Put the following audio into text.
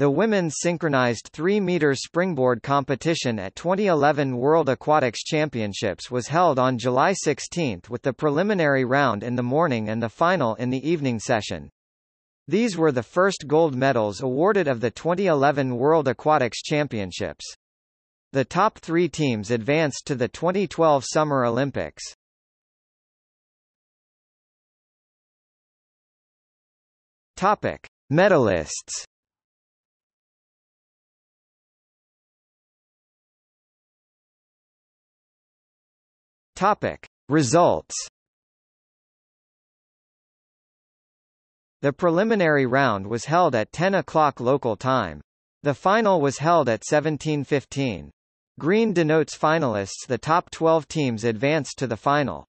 The women's synchronized 3-meter springboard competition at 2011 World Aquatics Championships was held on July 16 with the preliminary round in the morning and the final in the evening session. These were the first gold medals awarded of the 2011 World Aquatics Championships. The top three teams advanced to the 2012 Summer Olympics. Topic. Medalists Topic. Results The preliminary round was held at 10 o'clock local time. The final was held at 1715. Green denotes finalists the top 12 teams advanced to the final.